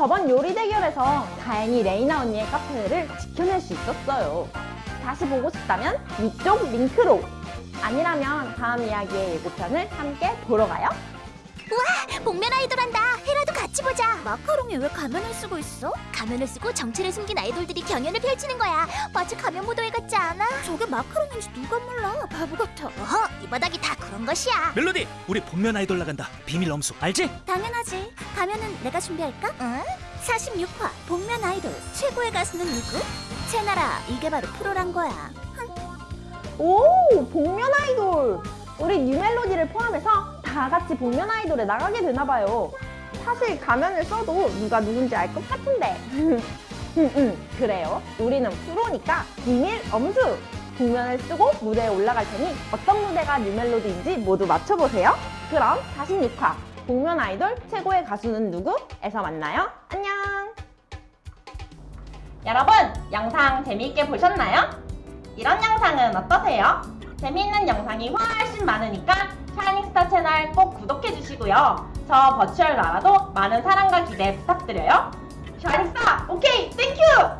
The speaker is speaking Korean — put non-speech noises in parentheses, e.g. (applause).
저번 요리 대결에서 다행히 레이나 언니의 카페를 지켜낼 수 있었어요. 다시 보고 싶다면 위쪽 링크로 아니라면 다음 이야기의 예고편을 함께 보러 가요. 복면 아이돌 한다. 헤라도 같이 보자. 마카롱이 왜 가면을 쓰고 있어? 가면을 쓰고 정체를 숨긴 아이돌들이 경연을 펼치는 거야. 마치 가면 무도회 같지 않아? 저게 마카롱인지 누가 몰라? 바보 같아. 어허, 이 바닥이 다 그런 것이야. 멜로디 우리 복면 아이돌 나간다 비밀 엄수 알지? 당연하지. 가면은 내가 준비할까? 응? 46화 복면 아이돌 최고의 가수는 누구? 채나라 이게 바로 프로란 거야. 오, 복면 아이돌! 우리 뉴멜로디를 포함해서 다 같이 복면 아이돌에 나가게 되나 봐요. 사실 가면을 써도 누가 누군지 알 것 같은데. (laughs) 음, 음, 그래요. 우리는 프로니까 비밀 엄수! 복면을 쓰고 무대에 올라갈 테니 어떤 무대가 뉴멜로디인지 모두 맞춰보세요. 그럼 46화 복면 아이돌 최고의 가수는 누구? 에서 만나요. 안녕! 여러분, 영상 재미있게 보셨나요? 이런 영상은 어떠세요? 재미있는 영상이 훨씬 많으니까 샤이닝스타 채널 꼭 구독해주시고요. 저 virtual 나라도 많은 사랑과 기대 부탁드려요. 샤이닝스타, 오케이, thank you!